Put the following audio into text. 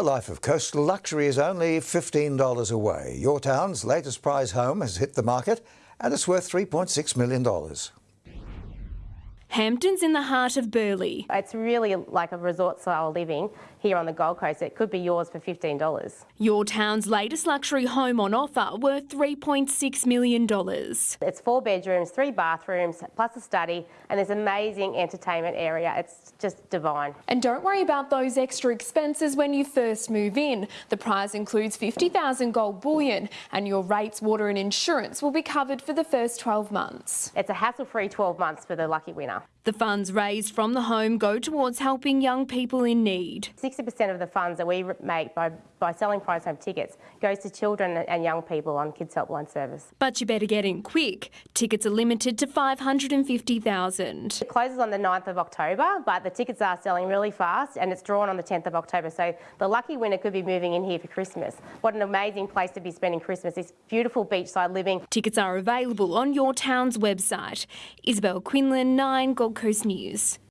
A life of coastal luxury is only $15 away. Your town's latest prize home has hit the market and it's worth $3.6 million. Hampton's in the heart of Burleigh. It's really like a resort style living here on the Gold Coast. It could be yours for $15. Your town's latest luxury home on offer worth $3.6 million. It's four bedrooms, three bathrooms, plus a study, and there's amazing entertainment area. It's just divine. And don't worry about those extra expenses when you first move in. The prize includes 50,000 gold bullion and your rates, water and insurance will be covered for the first 12 months. It's a hassle-free 12 months for the lucky winner. 있어요. The funds raised from the home go towards helping young people in need. 60% of the funds that we make by, by selling prize home tickets goes to children and young people on Kids Helpline Service. But you better get in quick. Tickets are limited to 550,000. It closes on the 9th of October, but the tickets are selling really fast and it's drawn on the 10th of October. So the lucky winner could be moving in here for Christmas. What an amazing place to be spending Christmas. This beautiful beachside living. Tickets are available on your town's website. Isabel Quinlan, 9 Gold Coast News.